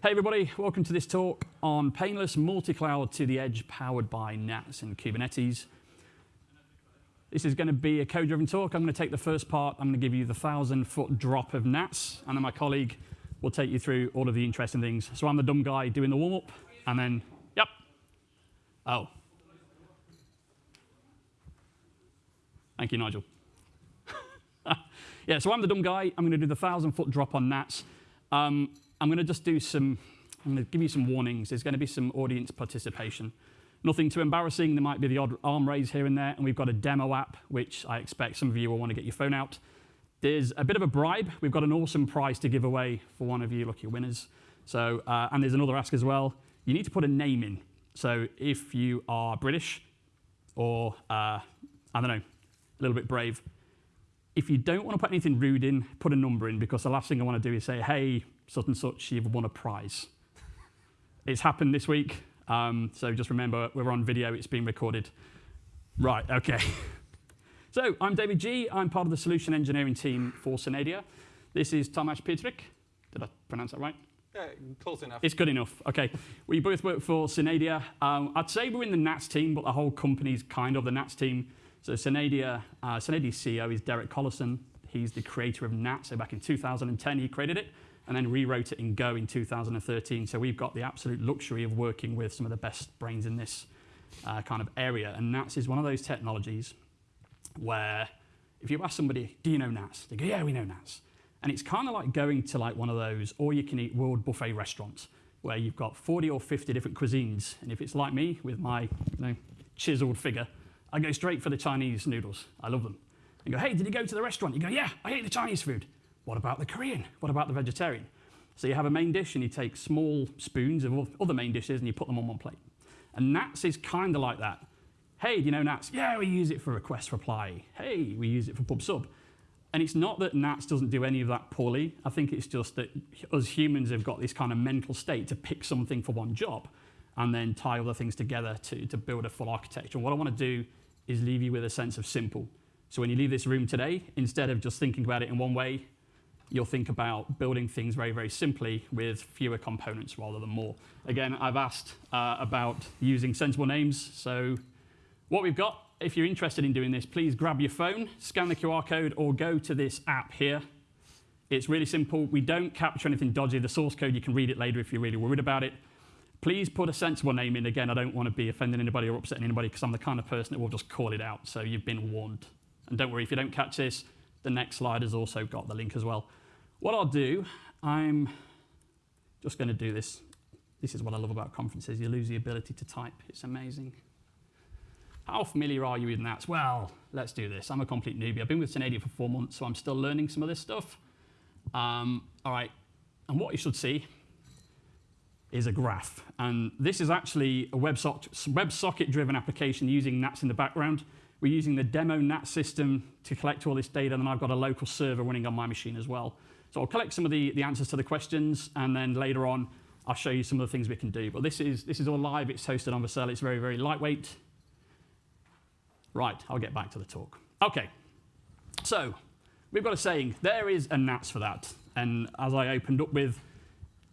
Hey everybody, welcome to this talk on painless multi-cloud to the edge powered by NATS and Kubernetes. This is going to be a code-driven talk. I'm going to take the first part. I'm going to give you the thousand foot drop of NATS, and then my colleague will take you through all of the interesting things. So I'm the dumb guy doing the warm-up, and then, yep. Oh. Thank you, Nigel. yeah, so I'm the dumb guy. I'm going to do the thousand foot drop on NATS. Um, I'm going to just do some, I'm going to give you some warnings. There's going to be some audience participation. Nothing too embarrassing. There might be the odd arm raise here and there. And we've got a demo app, which I expect some of you will want to get your phone out. There's a bit of a bribe. We've got an awesome prize to give away for one of you lucky winners. So, uh, and there's another ask as well. You need to put a name in. So if you are British or, uh, I don't know, a little bit brave, if you don't want to put anything rude in, put a number in because the last thing I want to do is say, hey, such and such, you've won a prize. it's happened this week, um, so just remember we're on video, it's being recorded. Right, okay. so I'm David Gee. I'm part of the solution engineering team for Synadia. This is Tomasz Pietrek. Did I pronounce that right? Yeah, close enough. It's good enough. Okay. We both work for Synadia. Um, I'd say we're in the NATS team, but the whole company's kind of the NATS team. So Synadia, uh, Synadia's CEO is Derek Collison. He's the creator of NATS. So back in 2010, he created it and then rewrote it in Go in 2013. So we've got the absolute luxury of working with some of the best brains in this uh, kind of area. And NATS is one of those technologies where if you ask somebody, do you know NATS? They go, yeah, we know NATS. And it's kind of like going to like one of those all-you-can-eat world buffet restaurants where you've got 40 or 50 different cuisines. And if it's like me with my you know, chiseled figure, I go straight for the Chinese noodles. I love them. And go, hey, did you go to the restaurant? You go, yeah, I ate the Chinese food. What about the Korean? What about the vegetarian? So you have a main dish and you take small spoons of other main dishes and you put them on one plate. And NATS is kind of like that. Hey, do you know NATS? Yeah, we use it for request reply. Hey, we use it for pub sub. And it's not that NATS doesn't do any of that poorly. I think it's just that us humans have got this kind of mental state to pick something for one job and then tie other things together to, to build a full architecture. And what I want to do is leave you with a sense of simple. So when you leave this room today, instead of just thinking about it in one way, you'll think about building things very, very simply with fewer components rather than more. Again, I've asked uh, about using sensible names. So what we've got, if you're interested in doing this, please grab your phone, scan the QR code, or go to this app here. It's really simple. We don't capture anything dodgy. The source code, you can read it later if you're really worried about it. Please put a sensible name in. Again, I don't want to be offending anybody or upsetting anybody because I'm the kind of person that will just call it out. So you've been warned. And don't worry, if you don't catch this, the next slide has also got the link as well. What I'll do, I'm just going to do this. This is what I love about conferences. You lose the ability to type. It's amazing. How familiar are you with NATS? Well, let's do this. I'm a complete newbie. I've been with Synadia for four months, so I'm still learning some of this stuff. Um, all right, and what you should see is a graph. And this is actually a WebSocket-driven application using NATS in the background. We're using the demo NAT system to collect all this data, and then I've got a local server running on my machine as well. So I'll collect some of the, the answers to the questions, and then later on, I'll show you some of the things we can do. But this is, this is all live. It's hosted on Vercel. It's very, very lightweight. Right, I'll get back to the talk. OK, so we've got a saying. There is a NATS for that. And as I opened up with,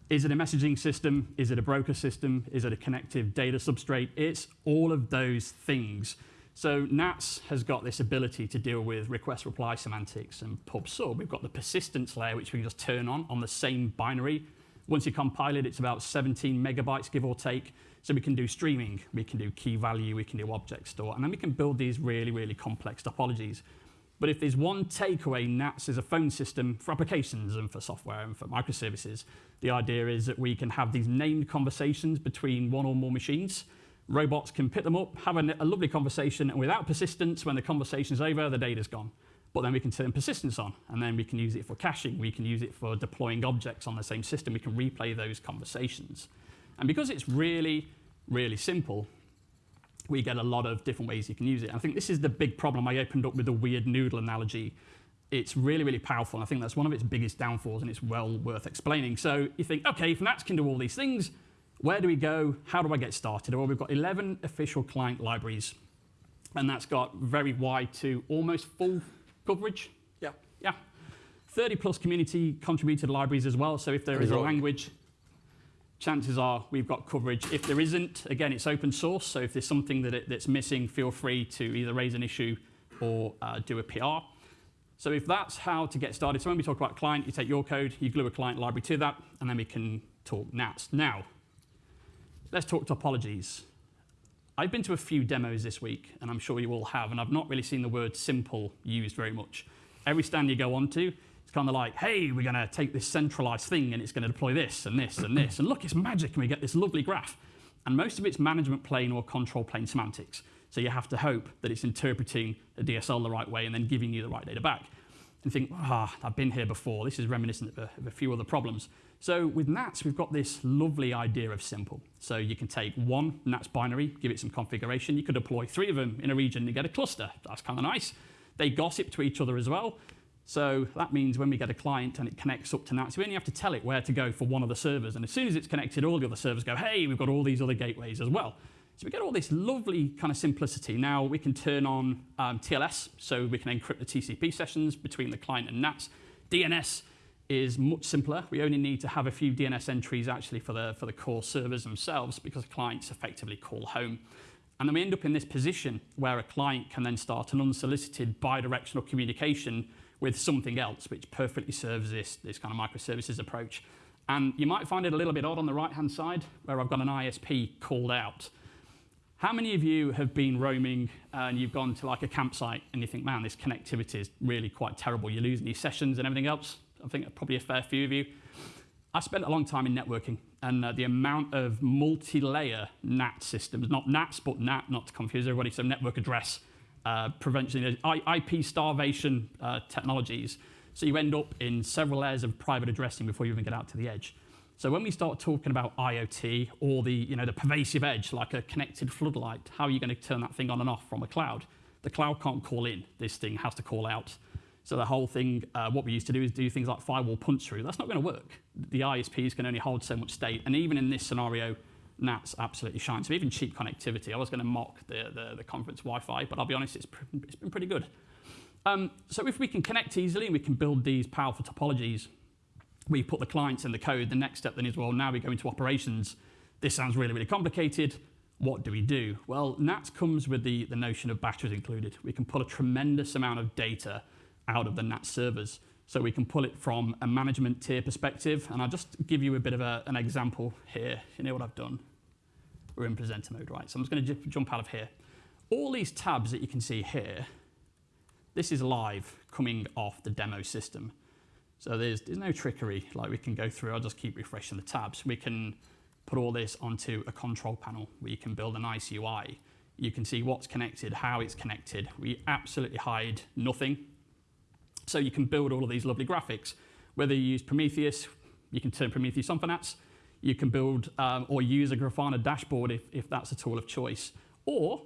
is it a messaging system? Is it a broker system? Is it a connective data substrate? It's all of those things. So NATS has got this ability to deal with request reply semantics and pub sub. We've got the persistence layer, which we can just turn on on the same binary. Once you compile it, it's about 17 megabytes, give or take. So we can do streaming, we can do key value, we can do object store, and then we can build these really, really complex topologies. But if there's one takeaway, NATS is a phone system for applications and for software and for microservices. The idea is that we can have these named conversations between one or more machines, robots can pick them up, have a, a lovely conversation, and without persistence, when the conversation's over, the data's gone. But then we can turn persistence on, and then we can use it for caching. We can use it for deploying objects on the same system. We can replay those conversations. And because it's really, really simple, we get a lot of different ways you can use it. I think this is the big problem. I opened up with the weird noodle analogy. It's really, really powerful. and I think that's one of its biggest downfalls, and it's well worth explaining. So you think, OK, if NATS can do all these things, where do we go? How do I get started? Well, we've got 11 official client libraries, and that's got very wide to almost full coverage. Yeah. Yeah. 30 plus community contributed libraries as well. So if there is a language, chances are we've got coverage. If there isn't, again, it's open source, so if there's something that it, that's missing, feel free to either raise an issue or uh, do a PR. So if that's how to get started, so when we talk about client, you take your code, you glue a client library to that, and then we can talk NATS. Now, let's talk topologies. I've been to a few demos this week, and I'm sure you all have, and I've not really seen the word simple used very much. Every stand you go onto, it's kind of like, hey, we're going to take this centralized thing and it's going to deploy this and this and this. And look, it's magic, and we get this lovely graph. And most of it's management plane or control plane semantics. So you have to hope that it's interpreting the DSL the right way and then giving you the right data back. And think, ah, I've been here before. This is reminiscent of a, of a few other problems. So with NATS, we've got this lovely idea of simple. So you can take one NATS binary, give it some configuration. You could deploy three of them in a region and get a cluster. That's kind of nice. They gossip to each other as well. So that means when we get a client and it connects up to NATS, we only have to tell it where to go for one of the servers. And as soon as it's connected, all the other servers go, hey, we've got all these other gateways as well. So we get all this lovely kind of simplicity. Now we can turn on um, TLS, so we can encrypt the TCP sessions between the client and NATS. DNS is much simpler. We only need to have a few DNS entries actually for the, for the core servers themselves because clients effectively call home. And then we end up in this position where a client can then start an unsolicited bidirectional communication with something else, which perfectly serves this, this kind of microservices approach. And you might find it a little bit odd on the right-hand side, where I've got an ISP called out. How many of you have been roaming uh, and you've gone to like a campsite and you think, man, this connectivity is really quite terrible. You're losing these sessions and everything else. I think probably a fair few of you. I spent a long time in networking and uh, the amount of multi-layer NAT systems, not NATs, but NAT, not to confuse everybody, so network address uh, prevention, IP starvation uh, technologies. So you end up in several layers of private addressing before you even get out to the edge. So when we start talking about IoT or the, you know, the pervasive edge, like a connected floodlight, how are you going to turn that thing on and off from a cloud? The cloud can't call in. This thing has to call out. So the whole thing, uh, what we used to do is do things like firewall punch through. That's not going to work. The ISPs can only hold so much state. And even in this scenario, NATs absolutely shine. So even cheap connectivity, I was going to mock the, the, the conference Wi-Fi, but I'll be honest, it's, it's been pretty good. Um, so if we can connect easily and we can build these powerful topologies, we put the clients in the code. The next step then is, well, now we go into operations. This sounds really, really complicated. What do we do? Well, NATS comes with the, the notion of batteries included. We can pull a tremendous amount of data out of the NATS servers. So we can pull it from a management tier perspective. And I'll just give you a bit of a, an example here. You know what I've done? We're in presenter mode, right? So I'm just going to jump out of here. All these tabs that you can see here, this is live coming off the demo system. So there's, there's no trickery like we can go through. I'll just keep refreshing the tabs. We can put all this onto a control panel where you can build a nice UI. You can see what's connected, how it's connected. We absolutely hide nothing. So you can build all of these lovely graphics. Whether you use Prometheus, you can turn Prometheus on for NATS. You can build um, or use a Grafana dashboard if, if that's a tool of choice. Or,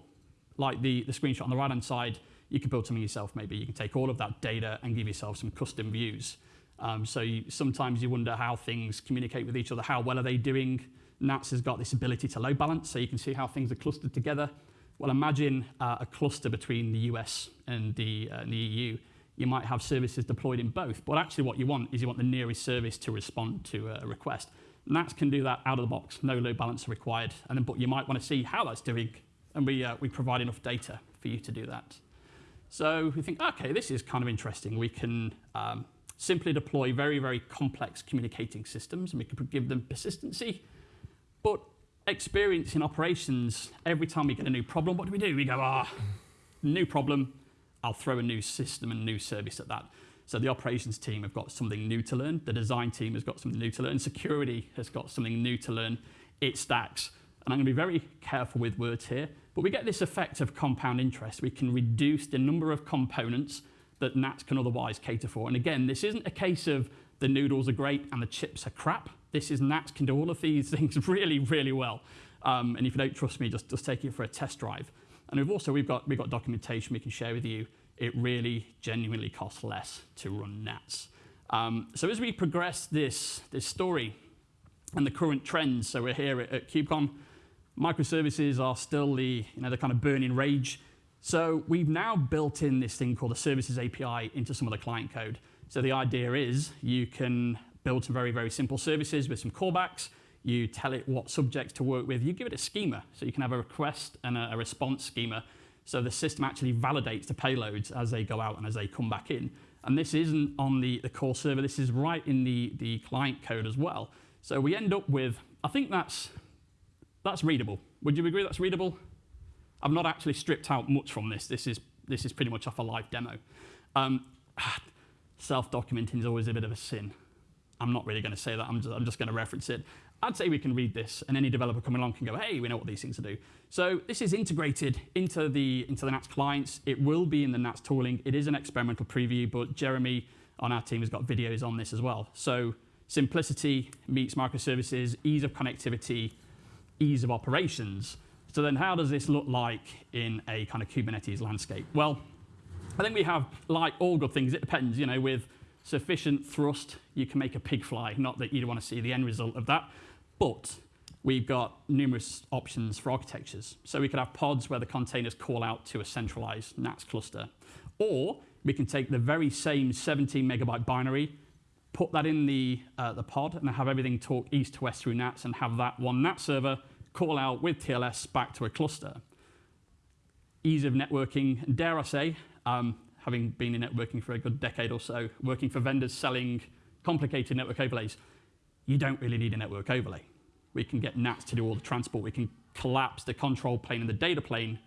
like the, the screenshot on the right-hand side, you can build something yourself maybe. You can take all of that data and give yourself some custom views. Um, so you, sometimes you wonder how things communicate with each other. How well are they doing? NATS has got this ability to load balance, so you can see how things are clustered together. Well, imagine uh, a cluster between the US and the, uh, the EU. You might have services deployed in both, but actually what you want is you want the nearest service to respond to a request. NATS can do that out of the box, no load balancer required, and then, but you might want to see how that's doing, and we, uh, we provide enough data for you to do that. So we think, okay, this is kind of interesting. We can um, simply deploy very, very complex communicating systems, and we can give them persistency. But experience in operations, every time we get a new problem, what do we do? We go, ah, new problem, I'll throw a new system and new service at that. So the operations team have got something new to learn. The design team has got something new to learn. Security has got something new to learn. It stacks. And I'm going to be very careful with words here, but we get this effect of compound interest. We can reduce the number of components that NATS can otherwise cater for. And again, this isn't a case of the noodles are great and the chips are crap. This is NATS can do all of these things really, really well. Um, and if you don't trust me, just, just take it for a test drive. And we've also, we've got, we've got documentation we can share with you. It really genuinely costs less to run NATS. Um, so as we progress this, this story and the current trends, so we're here at, at KubeCon, microservices are still the, you know, the kind of burning rage. So we've now built in this thing called the Services API into some of the client code. So the idea is you can build some very, very simple services with some callbacks. You tell it what subjects to work with. You give it a schema. So you can have a request and a, response schema. So the system actually validates the payloads as they go out and as they come back in. And this isn't on the, the core server. This is right in the, the client code as well. So we end up with, I think that's, that's readable. Would you agree that's readable? I've not actually stripped out much from this. This is, this is pretty much off a live demo. Um, Self-documenting is always a bit of a sin. I'm not really going to say that. I'm just, I'm just going to reference it. I'd say we can read this, and any developer coming along can go, hey, we know what these things do. So this is integrated into the, into the NATS clients. It will be in the NATS tooling. It is an experimental preview, but Jeremy on our team has got videos on this as well. So simplicity meets microservices, ease of connectivity, ease of operations. So then how does this look like in a kind of Kubernetes landscape? Well, I think we have, like all good things, it depends, you know, with sufficient thrust, you can make a pig fly. Not that you'd want to see the end result of that, but we've got numerous options for architectures. So we could have pods where the containers call out to a centralized NATS cluster. Or we can take the very same 17 megabyte binary, put that in the, uh, the pod, and have everything talk east to west through NATS and have that one NATS server call out with TLS back to a cluster. Ease of networking, dare I say, um, having been in networking for a good decade or so, working for vendors selling complicated network overlays, you don't really need a network overlay. We can get NATS to do all the transport. We can collapse the control plane and the data plane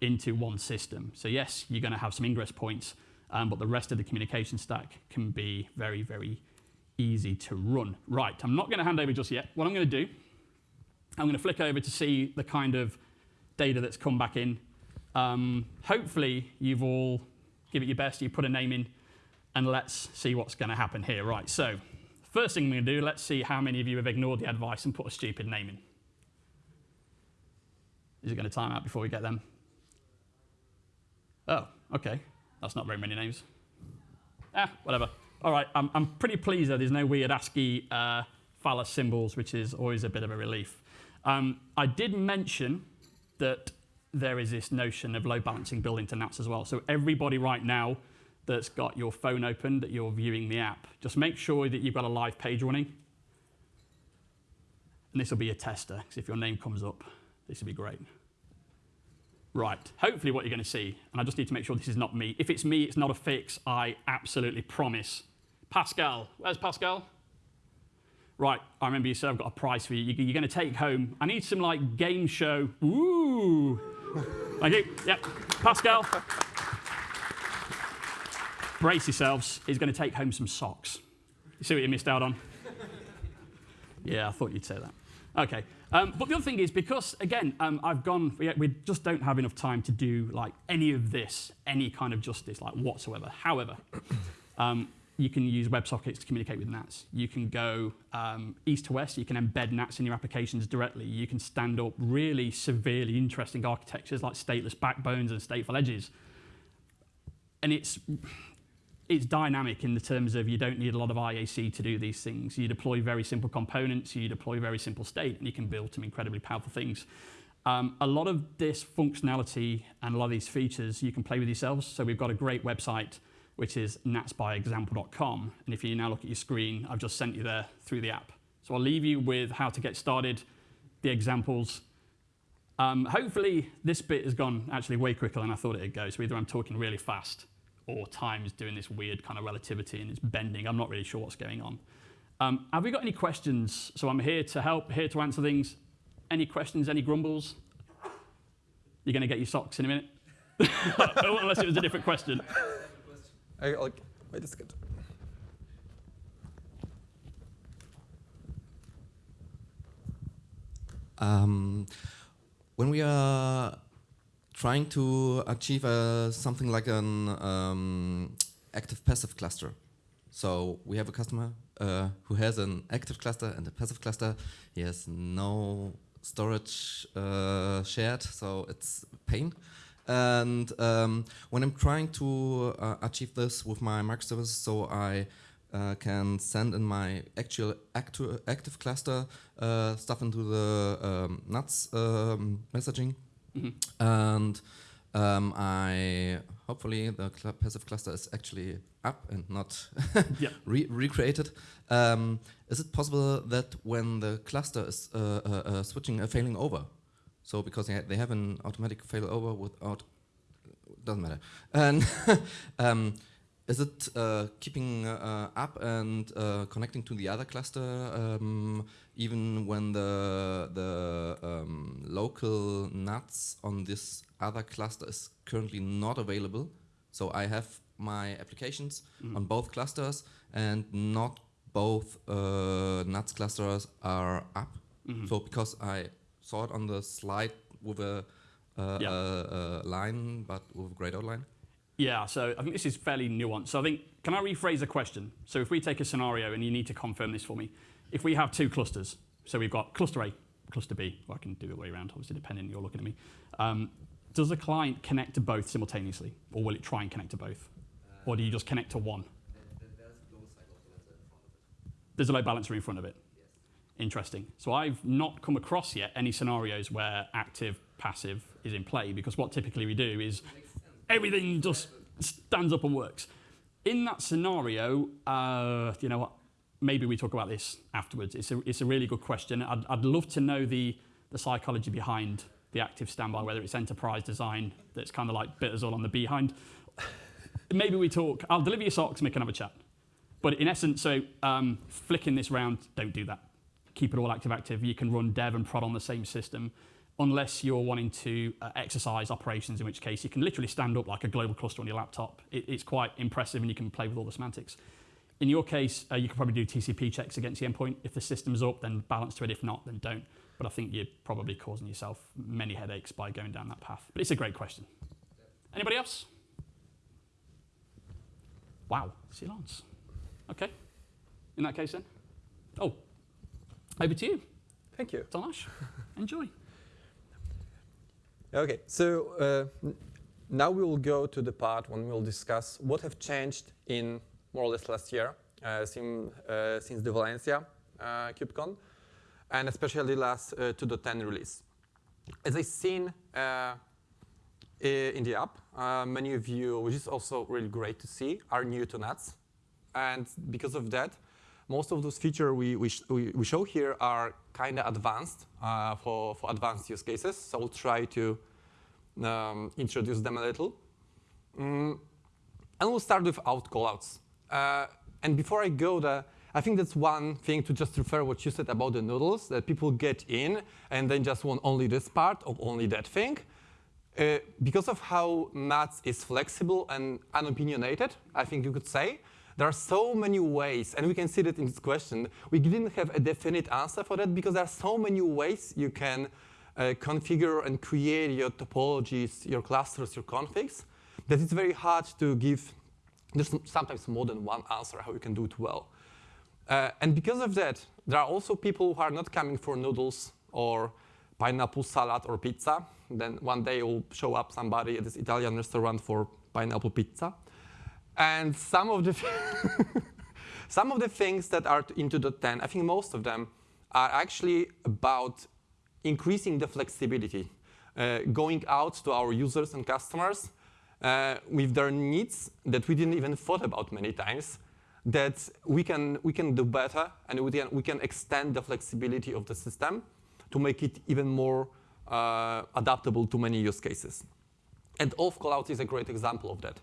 into one system. So yes, you're going to have some ingress points, um, but the rest of the communication stack can be very, very easy to run. Right, I'm not going to hand over just yet. What I'm going to do, I'm going to flick over to see the kind of data that's come back in um, hopefully, you've all give it your best, you put a name in, and let's see what's going to happen here. Right, so first thing I'm going to do, let's see how many of you have ignored the advice and put a stupid name in. Is it going to time out before we get them? Oh, okay. That's not very many names. Ah, whatever. All right, I'm, I'm pretty pleased that there's no weird ASCII uh, phallus symbols, which is always a bit of a relief. Um, I did mention that there is this notion of load balancing built into NATS as well. So everybody right now that's got your phone open, that you're viewing the app, just make sure that you've got a live page running. And this will be a tester, because if your name comes up, this will be great. Right, hopefully what you're going to see, and I just need to make sure this is not me. If it's me, it's not a fix, I absolutely promise. Pascal, where's Pascal? Right, I remember you said I've got a prize for you. You're going to take home. I need some like game show. Ooh. Thank you. Yep. Pascal. Brace yourselves. He's going to take home some socks. You see what you missed out on? yeah, I thought you'd say that. Okay. Um, but the other thing is because, again, um, I've gone, we, we, just don't have enough time to do like any of this, any kind of justice, like whatsoever. However, um, you can use WebSockets to communicate with NATS. You can go um, east to west. You can embed NATS in your applications directly. You can stand up really severely interesting architectures like stateless backbones and stateful edges. And it's, it's dynamic in the terms of you don't need a lot of IAC to do these things. You deploy very simple components, you deploy very simple state, and you can build some incredibly powerful things. Um, a lot of this functionality and a lot of these features you can play with yourselves. So we've got a great website which is natsbyexample.com. And if you now look at your screen, I've just sent you there through the app. So I'll leave you with how to get started, the examples. Um, hopefully, this bit has gone actually way quicker than I thought it'd go. So either I'm talking really fast or time is doing this weird kind of relativity and it's bending. I'm not really sure what's going on. Um, have we got any questions? So I'm here to help, here to answer things. Any questions, any grumbles? You're going to get your socks in a minute? Unless it was a different question. I, like, wait a second. Um, when we are trying to achieve something like an um, active passive cluster, so we have a customer uh, who has an active cluster and a passive cluster. He has no storage uh, shared, so it's pain. And um, when I'm trying to uh, achieve this with my microservices, so I uh, can send in my actual actu active cluster uh, stuff into the um, NATS um, messaging. Mm -hmm. And um, I hopefully the cl passive cluster is actually up and not Yeah. re recreated. Um, is it possible that when the cluster is uh, uh, uh, switching, uh, failing over, so because they, ha they have an automatic failover without, doesn't matter, and um, is it uh, keeping uh, up and uh, connecting to the other cluster um, even when the the um, local NATS on this other cluster is currently not available? So I have my applications Mhm. on both clusters, and not both uh, NATS clusters are up. Mhm. So because I saw it on the slide with a, uh, Yeah. a, a line, but with a grayed out line. Yeah, so I think this is fairly nuanced. So I think, can I rephrase the question? So if we take a scenario, and you need to confirm this for me, if we have two clusters, so we've got cluster A, cluster B, well, I can do it the way around, obviously, depending, you're looking at me. Um, does the client connect to both simultaneously, or will it try and connect to both? Or do you just connect to one? There's a load balancer in front of it. Interesting. So I've not come across yet any scenarios where active passive is in play because what typically we do is everything just stands up and works. In that scenario, uh, you know what? Maybe we talk about this afterwards. It's a, it's a really good question. I'd, I'd love to know the, the psychology behind the active standby, whether it's enterprise design that's kind of like bit us all on the behind. Maybe we talk. I'll deliver your socks and we can have a chat. But in essence, so um, flicking this round, don't do that. Keep it all active active. You can run dev and prod on the same system unless you're wanting to uh, exercise operations, in which case you can literally stand up like a global cluster on your laptop. It, it's quite impressive and you can play with all the semantics. In your case, uh, you could probably do TCP checks against the endpoint. If the system's up, then balance to it. If not, then don't. But I think you're probably causing yourself many headaches by going down that path. But it's a great question. Anybody else? Wow, silence. Okay. In that case then. Oh, over to you, Thank you. Tomasz. Enjoy. Okay, so uh, now we will go to the part when we'll discuss what have changed in more or less last year uh, sim, uh, since the Valencia uh, KubeCon, and especially last uh, 2.10 release. As I've seen uh, in the app, uh, many of you, which is also really great to see, are new to NATS. And because of that, most of those features we, we, sh we show here are kind of advanced uh, for, for advanced use cases. So we'll try to um, introduce them a little. Mm, and we'll start with auth callouts. Uh, and before I go there, I think that's one thing to just refer what you said about the noodles, that people get in and then just want only this part or only that thing. Uh, because of how NATS is flexible and unopinionated, I think you could say, there are so many ways, and we can see that in this question. We didn't have a definite answer for that because there are so many ways you can uh, configure and create your topologies, your clusters, your configs, that it's very hard to give, there's sometimes more than one answer how you can do it well. Uh, and because of that, there are also people who are not coming for noodles or pineapple salad or pizza. Then one day will show up somebody at this Italian restaurant for pineapple pizza. And some of the some of the things that are into the 10, I think most of them are actually about increasing the flexibility, uh, going out to our users and customers uh, with their needs that we didn't even thought about many times, that we can, we can do better and we can, we can extend the flexibility of the system to make it even more uh, adaptable to many use cases. And auth callout is a great example of that.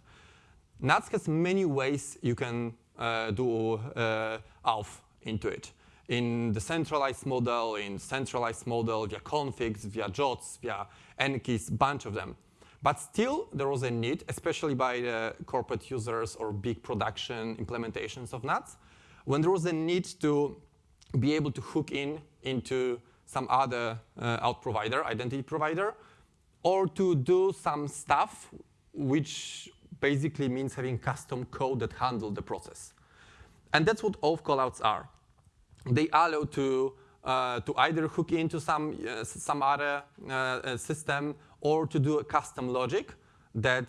NATS has many ways you can uh, do uh, auth into it. In the centralized model, in centralized model, via configs, via JWTs, via NKeys, bunch of them. But still, there was a need, especially by the corporate users or big production implementations of NATS, when there was a need to be able to hook in into some other uh, auth provider, identity provider, or to do some stuff which basically means having custom code that handle the process. And that's what auth callouts are. They allow to, uh, to either hook into some, uh, some other uh, system or to do a custom logic that,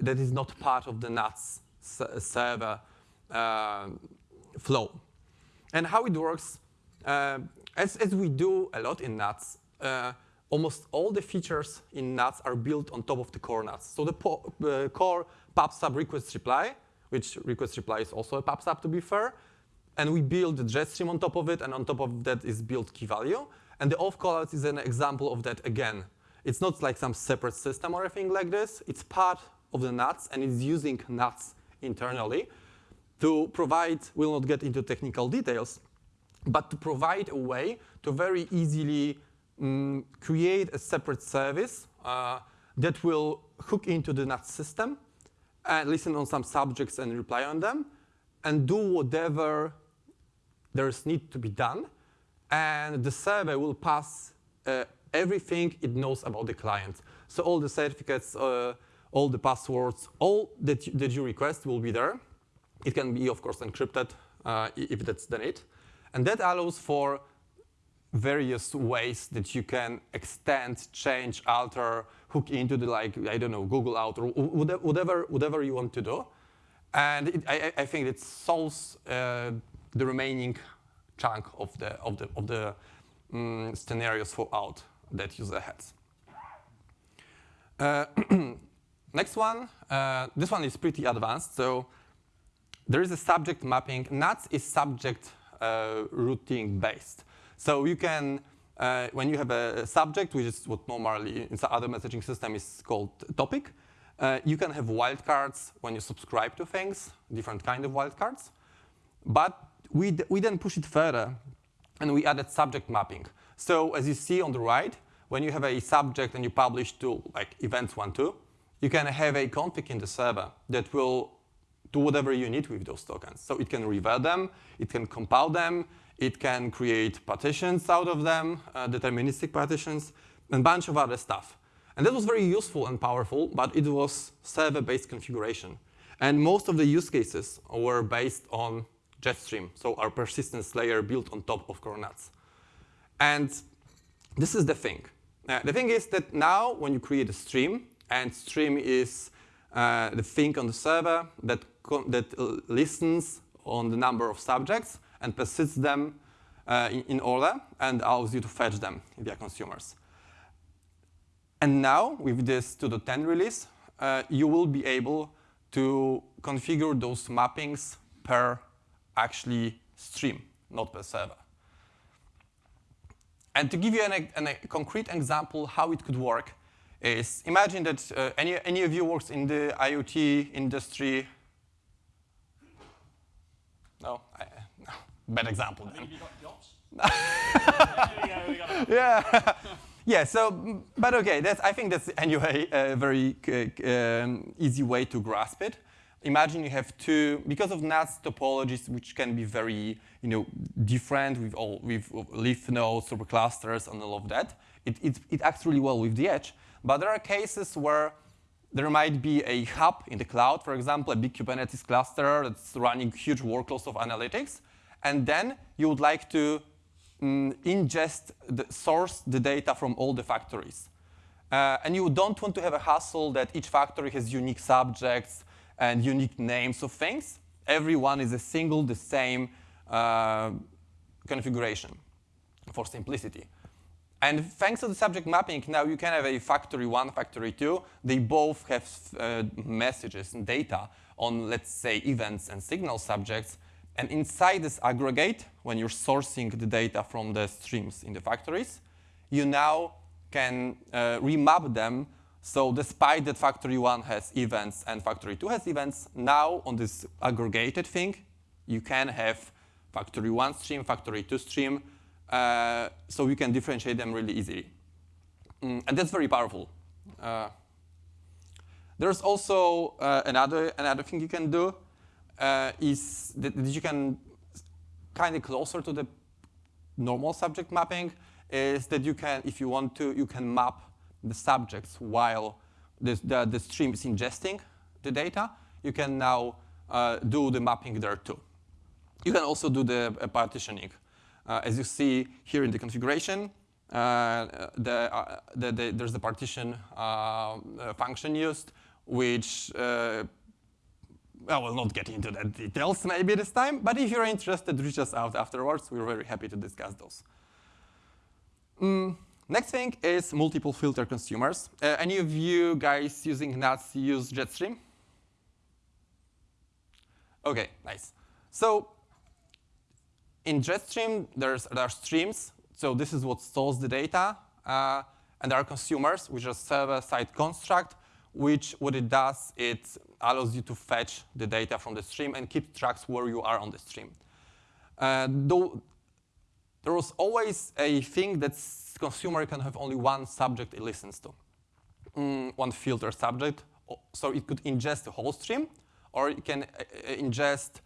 that is not part of the NATS server uh, flow. And how it works, uh, as, as we do a lot in NATS, uh, almost all the features in NATS are built on top of the core NATS. So the uh, core PubSub request reply, which request reply is also a PubSub to be fair, and we build the JetStream on top of it, and on top of that is built key value. And the auth callout is an example of that again. It's not like some separate system or anything like this. It's part of the NATS, and it's using NATS internally to provide, we'll not get into technical details, but to provide a way to very easily um, create a separate service uh, that will hook into the NATS system and listen on some subjects and reply on them and do whatever there's need to be done. And the server will pass uh, everything it knows about the client. So all the certificates, uh, all the passwords, all that that you request will be there. It can be, of course, encrypted uh, if that's the need. And that allows for various ways that you can extend, change, alter, hook into the, like, I don't know, Google Auth, or whatever, whatever you want to do. And it, I, I, think it solves uh, the remaining chunk of the, of the, of the um, scenarios for auth that user has. Uh, next one, uh, this one is pretty advanced. So there is a subject mapping. NATS is subject uh, routing based. So you can, uh, when you have a subject, which is what normally in some other messaging system is called topic, uh, you can have wildcards when you subscribe to things, different kind of wildcards. But we, we then push it further, and we added subject mapping. So as you see on the right, when you have a subject and you publish to like events one, two, you can have a config in the server that will do whatever you need with those tokens. So it can revert them, it can compile them, it can create partitions out of them, uh, deterministic partitions, and a bunch of other stuff. And that was very useful and powerful, but it was server-based configuration. And most of the use cases were based on Jetstream, so our persistence layer built on top of CoreNATS. And this is the thing. Uh, the thing is that now when you create a stream, and stream is uh, the thing on the server that, that uh, listens on the number of subjects and persists them uh, in, in, order and allows you to fetch them via consumers. And now, with this 2.10 release, uh, you will be able to configure those mappings per actually stream, not per server. And to give you an, an, a concrete example how it could work is imagine that uh, any, any of you works in the IoT industry. No, I, no. bad example then. yeah. yeah, so, but okay, that's, I think that's anyway a very uh, um, easy way to grasp it imagine you have two, because of NATS topologies, which can be very you know, different with, all, with leaf nodes, superclusters, and all of that, it, it, it acts really well with the edge. But there are cases where there might be a hub in the cloud, for example, a big Kubernetes cluster that's running huge workloads of analytics, and then you would like to mm, ingest, the source the data from all the factories. Uh, and you don't want to have a hassle that each factory has unique subjects, and unique names of things. Every one is a single, the same uh, configuration for simplicity. And thanks to the subject mapping, now you can have a factory one, factory two. They both have uh, messages and data on, let's say, events and signal subjects. And inside this aggregate, when you're sourcing the data from the streams in the factories, you now can uh, remap them so despite that factory one has events and factory two has events, now on this aggregated thing, you can have factory one stream, factory two stream, uh, so you can differentiate them really easily. Mm, and that's very powerful. Uh, there's also uh, another, another thing you can do uh, is that, that you can kind of closer to the normal subject mapping is that you can, if you want to, you can map the subjects while the, the, the stream is ingesting the data, you can now uh, do the mapping there too. You can also do the uh, partitioning. Uh, as you see here in the configuration, uh, the, uh, the, the, there's the partition uh, function used, which I will not get into the details maybe this time, but if you're interested, reach us out afterwards. We're very happy to discuss those. Mm, Next thing is multiple filter consumers. Uh, any of you guys using NATS use Jetstream? Okay, nice. So in Jetstream, there's, there are streams. So this is what stores the data. Uh, and there are consumers, which are server-side construct, which what it does, it allows you to fetch the data from the stream and keep tracks where you are on the stream. Uh, though there was always a thing consumer can have only one subject it listens to, mm, one filter subject. So it could ingest the whole stream, or it can uh, uh, ingest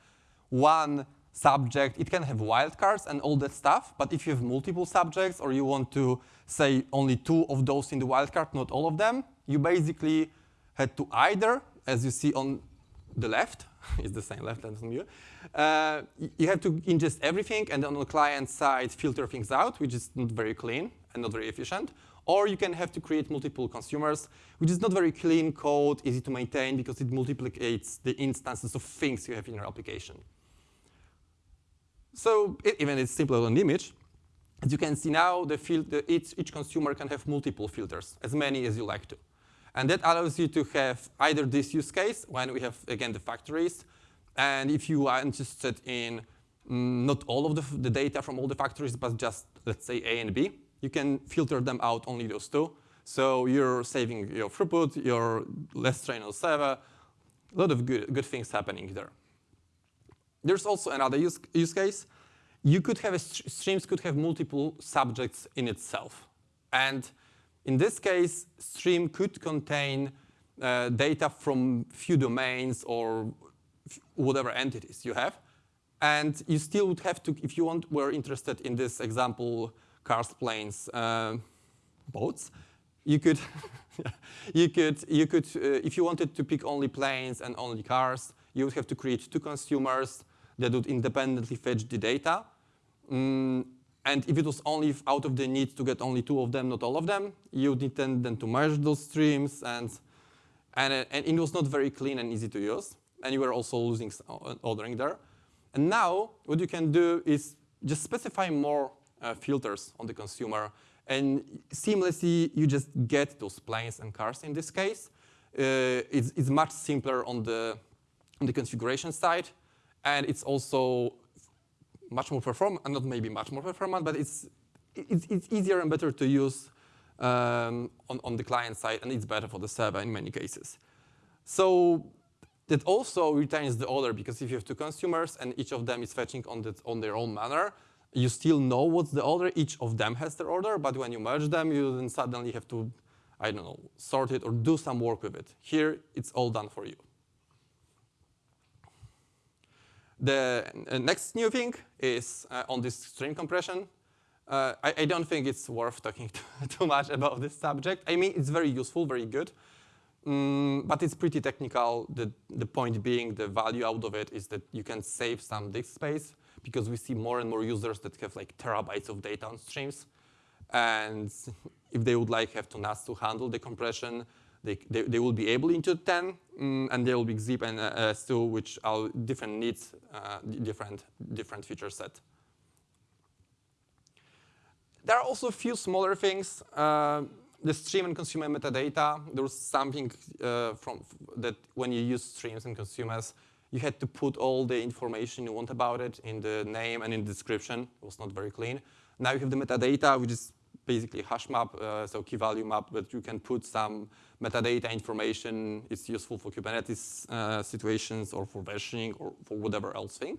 one subject. It can have wildcards and all that stuff, but if you have multiple subjects or you want to say only two of those in the wildcard, not all of them, you basically had to either, as you see on the left, it's the same left as on you, uh, you have to ingest everything and on the client side filter things out, which is not very clean and not very efficient. Or you can have to create multiple consumers, which is not very clean code, easy to maintain because it multiplicates the instances of things you have in your application. So it, even it's simpler than image. As you can see now, the filter, each, each consumer can have multiple filters, as many as you like to. And that allows you to have either this use case, when we have, again, the factories, and if you are interested in mm, not all of the, the, data from all the factories, but just, let's say, A and B, you can filter them out only those two. So you're saving your throughput, you're less strain on server, a lot of good, good things happening there. There's also another use, use case. You could have, streams could have multiple subjects in itself. And in this case, stream could contain uh, data from few domains or whatever entities you have. And you still would have to, if you want, were interested in this example, cars, planes, uh, boats, you could, you could, you could, uh, if you wanted to pick only planes and only cars, you would have to create two consumers that would independently fetch the data. Mm, and if it was only out of the need to get only two of them, not all of them, you would need then, then to merge those streams, and, and, and it was not very clean and easy to use. And you were also losing uh, ordering there. And now, what you can do is just specify more uh, filters on the consumer, and seamlessly you just get those planes and cars in this case. Uh, it's, it's much simpler on the, on the configuration side, and it's also much more performant, and not maybe much more performant, but it's, it's, it's easier and better to use um, on, on the client side, and it's better for the server in many cases. So that also retains the order, because if you have two consumers and each of them is fetching on, the, on their own manner, you still know what's the order, each of them has their order, but when you merge them, you then suddenly have to, I don't know, sort it or do some work with it. Here, it's all done for you. The uh, next new thing is uh, on this stream compression. Uh, I, I, don't think it's worth talking too much about this subject. I mean, it's very useful, very good, um, but it's pretty technical. The, the point being, the value out of it is that you can save some disk space because we see more and more users that have like terabytes of data on streams. And if they would like have to NATS to handle the compression, they, they, they will be able into 10, um, and there will be zip and uh, S2, which are different needs, uh, different, different feature set. There are also a few smaller things. Uh, the stream and consumer metadata, there was something uh, from that when you use streams and consumers, you had to put all the information you want about it in the name and in the description. It was not very clean. Now you have the metadata, which is basically hash map, uh, so key value map, but you can put some metadata information. It's useful for Kubernetes uh, situations or for versioning or for whatever else thing.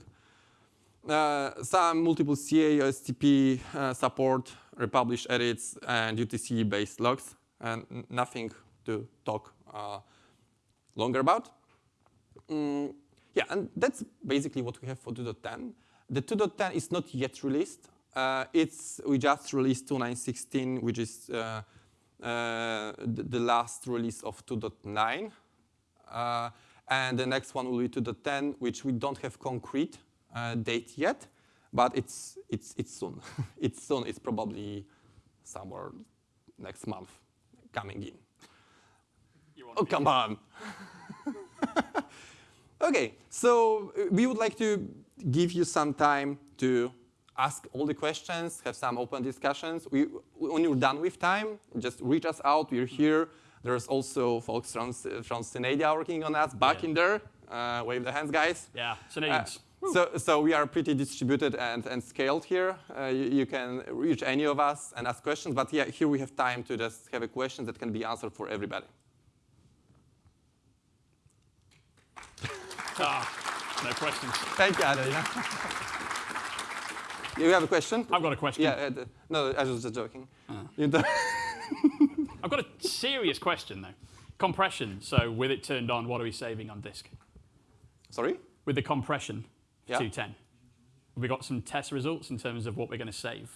Uh, some multiple CA, OCSP uh, support, republish edits, and UTC-based logs, and nothing to talk uh, longer about. Mm, yeah, and that's basically what we have for 2.10. The 2.10 is not yet released. Uh, it's we just released 2916, which is uh, uh, the, the, last release of 2.9. Uh, and the next one will be 2.10, which we don't have concrete uh, date yet, but it's it's it's soon. it's soon. It's probably somewhere next month coming in. Oh come on. okay, so we would like to give you some time to ask all the questions, have some open discussions. We, when you're done with time, just reach us out. We're here. There's also folks from, from Synadia working on us back Yeah. in there. Uh, wave the hands, guys. Yeah, so Uh, so, so we are pretty distributed and, and scaled here. Uh, you, you can reach any of us and ask questions, but yeah, here we have time to just have a question that can be answered for everybody. Ah, no questions. Thank you, Ada. You have a question? I've got a question. Yeah, uh, no, I was just joking. Don't- I've got a serious question though. Compression. So with it turned on, what are we saving on disk? Sorry? With the compression, Yeah. 210. Have we got some test results in terms of what we're going to save?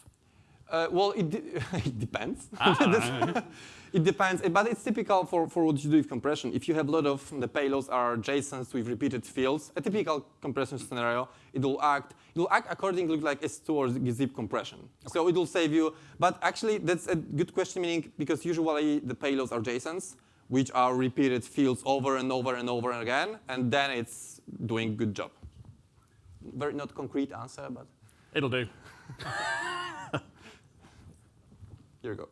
Uh, well, it, de- it depends. Ah, It depends, but it's typical for, for what you do with compression. If you have a lot of the payloads are JSONs with repeated fields, a typical compression scenario, it will act it will act according to like S2 or zip compression. So it will save you. But actually, that's a good question, meaning because usually the payloads are JSONs, which are repeated fields over and over and over again, and then it's doing good job. Very not concrete answer, but It'll do. here you go.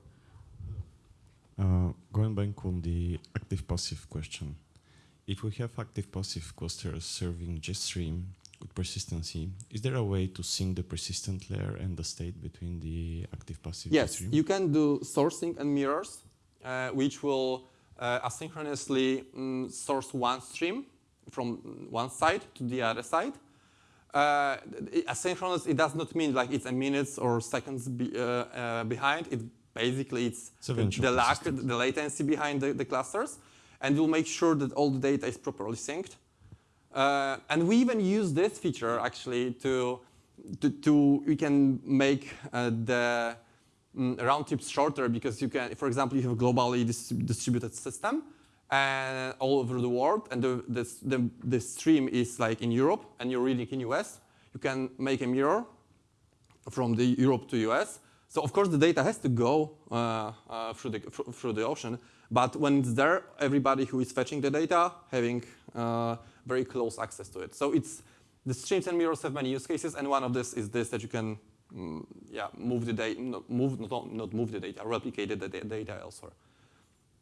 Uh, going back on the active passive question, if we have active passive clusters serving JetStream with persistency, is there a way to sync the persistent layer and the state between the active passive Yes, you can do sourcing and mirrors, uh, which will uh, asynchronously mm, source one stream from one side to the other side. Uh, asynchronous, it does not mean like it's a minutes or seconds be, uh, uh, behind. It basically it's the, the lag, the latency behind the, the clusters, and we'll make sure that all the data is properly synced. Uh, and we even use this feature actually to, to, to we can make uh, the mm, round trips shorter because you can, for example, you have a globally dis distributed system and all over the world, and the, the, the, the stream is like in Europe, and you're reading in US. You can make a mirror from the Europe to US. So of course the data has to go uh, uh, through the through the ocean, but when it's there, everybody who is fetching the data having uh, very close access to it. So it's the streams and mirrors have many use cases, and one of this is this that you can mm, yeah move the data, move not, not move the data, replicate the data elsewhere.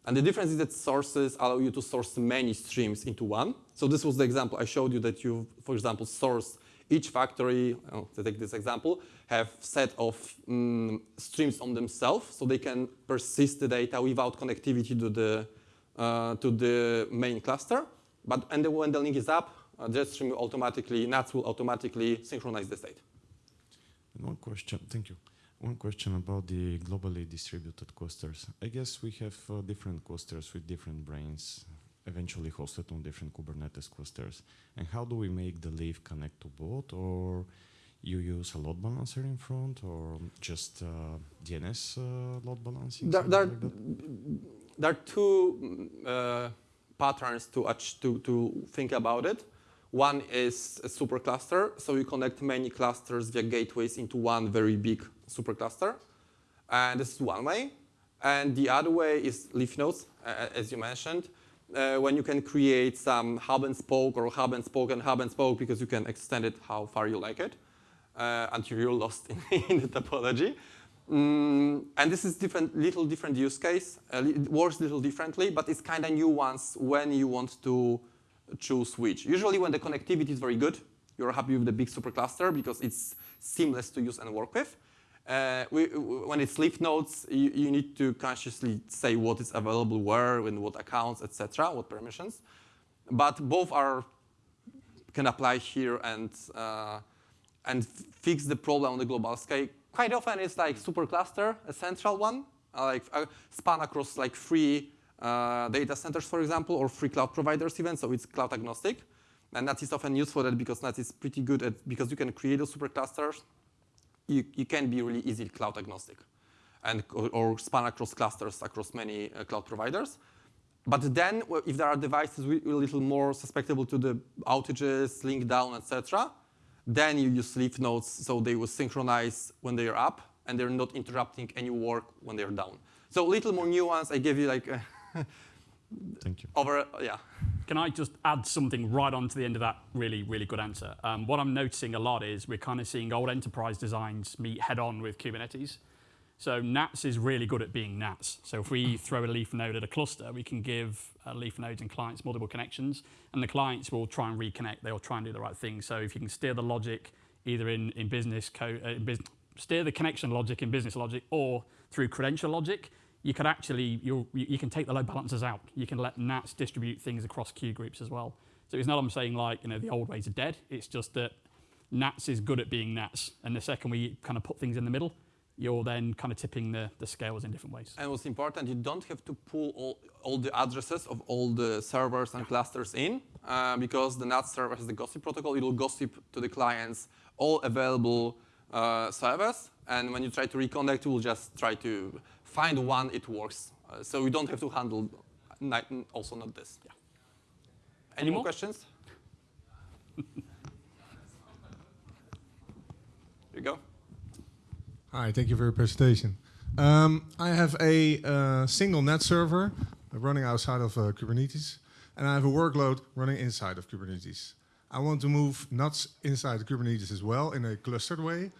And the difference is that sources allow you to source many streams into one. So this was the example I showed you that you, for example, source each factory, oh, to take this example, have set of mm, streams on themselves, so they can persist the data without connectivity to the uh, to the main cluster. But and when the link is up, uh, JetStream will automatically, NATS will automatically synchronize the state. And one question, thank you. One question about the globally distributed clusters. I guess we have uh, different clusters with different brains, eventually hosted on different Kubernetes clusters. And how do we make the leaf connect to both? Or you use a load balancer in front, or just uh, DNS uh, load balancing? There, there, like there are two mm, uh, patterns to, to, to think about it. One is a supercluster, so you connect many clusters via gateways into one very big supercluster. And this is one way. And the other way is leaf nodes, uh, as you mentioned, uh, when you can create some hub and spoke or hub and spoke and hub and spoke because you can extend it how far you like it until you're lost in, in the topology. Mm, and this is different, little different use case. Uh, it works a little differently, but it's kind of nuanced when you want to choose which. Usually when the connectivity is very good, you're happy with the big supercluster because it's seamless to use and work with. Uh, we, when it's leaf nodes, you, you need to consciously say what is available where, and what accounts, etc., what permissions. But both are can apply here and uh, and fix the problem on the global scale. Quite often it's like supercluster, a central one, uh, like uh, span across like three uh, data centers, for example, or three cloud providers even, so it's cloud agnostic. And that is often used for that because that is pretty good at, because you can create those superclusters, you, you can be really easily cloud agnostic and or, or span across clusters across many uh, cloud providers. But then, if there are devices a little more susceptible to the outages, link down, etc., then you use leaf nodes so they will synchronize when they are up and they're not interrupting any work when they're down. So a little more nuance. I gave you like uh, Thank you. over, yeah. Can I just add something right on to the end of that really, really good answer? Um, what I'm noticing a lot is we're kind of seeing old enterprise designs meet head on with Kubernetes. So NATS is really good at being NATS. So if we throw a leaf node at a cluster, we can give uh, leaf nodes and clients multiple connections, and the clients will try and reconnect. They'll try and do the right thing. So if you can steer the logic either in, in business code, uh, bus steer the connection logic in business logic or through credential logic, you could actually, you you can take the load balancers out. You can let NATS distribute things across queue groups as well. So it's not I'm saying like, you know, the old ways are dead. It's just that NATS is good at being NATS. And the second we kind of put things in the middle, you're then kind of tipping the, the scales in different ways. And what's important, you don't have to pull all, all the addresses of all the servers and clusters in, uh, because the NATS server has the gossip protocol. It will gossip to the clients all available uh, servers, and when you try to reconnect, it will just try to find one it works. Uh, so you don't have to handle also not this. Yeah. Any, Any more? more questions? Here you go. Hi, thank you for your presentation. Um, I have a uh, single NATS server running outside of uh, Kubernetes, and I have a workload running inside of Kubernetes. I want to move NATS inside Kubernetes as well in a clustered way.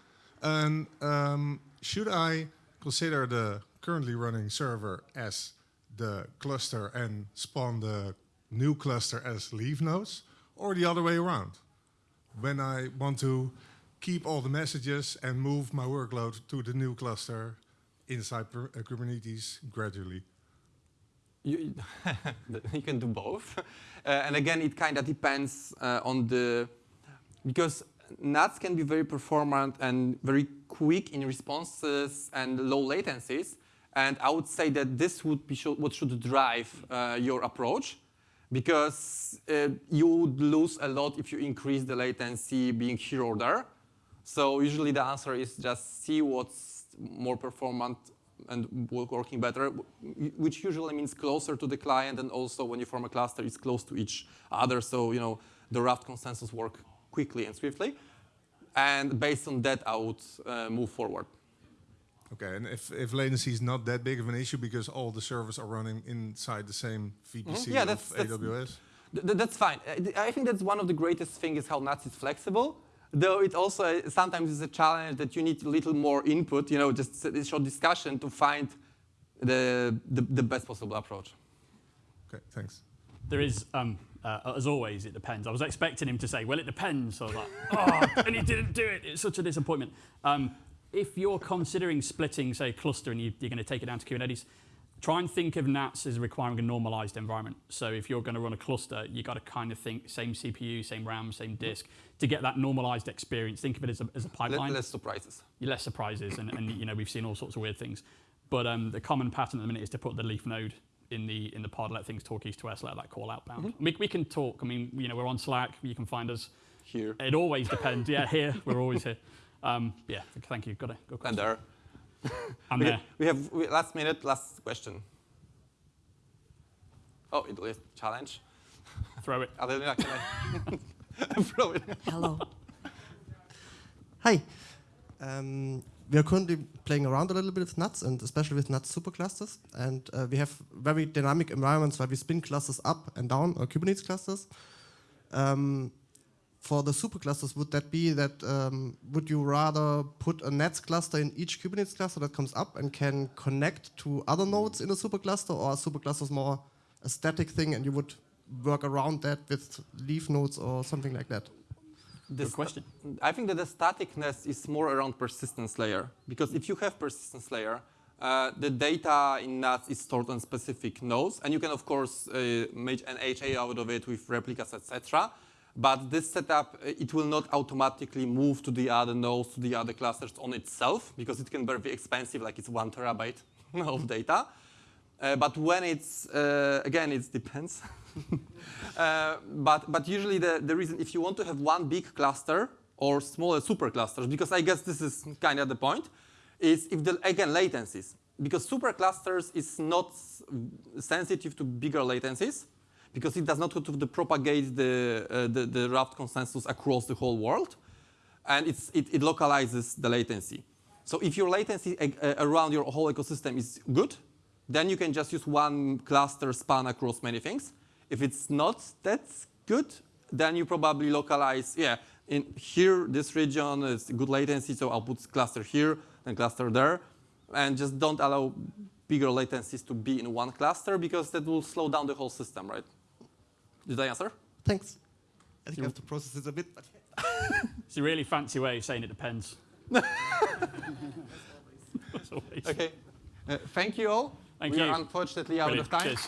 And um, should I consider the currently running server as the cluster and spawn the new cluster as leaf nodes, or the other way around? When I want to keep all the messages and move my workload to the new cluster inside uh, Kubernetes gradually? You, you can do both. Uh, and again, it kind of depends uh, on the, because NATS can be very performant and very quick in responses and low latencies. And I would say that this would be what should drive uh, your approach because uh, you would lose a lot if you increase the latency being here or there. So usually the answer is just see what's more performant and working better, which usually means closer to the client and also when you form a cluster, it's close to each other. So you know the Raft consensus work quickly and swiftly. And based on that, I would uh, move forward. Okay, and if, if latency is not that big of an issue because all the servers are running inside the same VPC mm -hmm. yeah, that's, of that's, AWS? Th that's fine. I think that's one of the greatest things is how NATS is flexible though it also sometimes is a challenge that you need a little more input, you know, just a short discussion to find the, the, the best possible approach. Okay, thanks. There is, um, uh, as always, it depends. I was expecting him to say, well, it depends. So I was like, oh, and he didn't do it. It's such a disappointment. Um, if you're considering splitting, say, cluster and you, are going to take it down to Kubernetes, try and think of NATS as requiring a normalized environment. So if you're going to run a cluster, you've got to kind of think same CPU, same RAM, same disk to get that normalized experience. Think of it as a, as a pipeline. Less surprises. Less surprises, and, and you know we've seen all sorts of weird things. But um, the common pattern at the minute is to put the leaf node in the in the pod, let things talk east to west, let that call outbound. Mm -hmm. we, we can talk. I mean, you know, we're on Slack. You can find us here. It always depends. yeah, here we're always here. Um, yeah, thank you. Got a good question. And there. I'm we there. Have, we have we, last minute, last question. Oh, it is challenge. Throw it. Adelina, can I throw it? Hello. Hi. Um, we are currently playing around a little bit with NATS and especially with NATS superclusters. And uh, we have very dynamic environments where we spin clusters up and down, or Kubernetes clusters. Um, for the superclusters, would that be that, um, would you rather put a NATS cluster in each Kubernetes cluster that comes up and can connect to other nodes in a supercluster, or are superclusters more a static thing and you would work around that with leaf nodes or something like that? Good question. I think that the staticness is more around persistence layer, because if you have persistence layer, uh, the data in NATS is stored on specific nodes, and you can, of course, uh, make an HA out of it with replicas, etc. But this setup, uh, it will not automatically move to the other nodes, to the other clusters on itself, because it can be very expensive, like it's one terabyte of data. Uh, but when it's, uh, again, it depends. uh, but, but usually the, the reason, if you want to have one big cluster or smaller superclusters, because I guess this is kind of the point, is if the, again, latencies. Because superclusters is not sensitive to bigger latencies, because it does not propagate the, uh, the, the Raft consensus across the whole world. And it, it localizes the latency. So if your latency uh, around your whole ecosystem is good, then you can just use one cluster span across many things. If it's not that's good, then you probably localize, yeah, in here, this region is good latency, so I'll put cluster here and cluster there. And just don't allow bigger latencies to be in one cluster because that will slow down the whole system, right? Did I answer? Thanks. I think I have to process this a bit. It's a really fancy way of saying it depends. As always. Okay. Uh, thank you all. Thank we you. are unfortunately out Brilliant. of time. Cheers.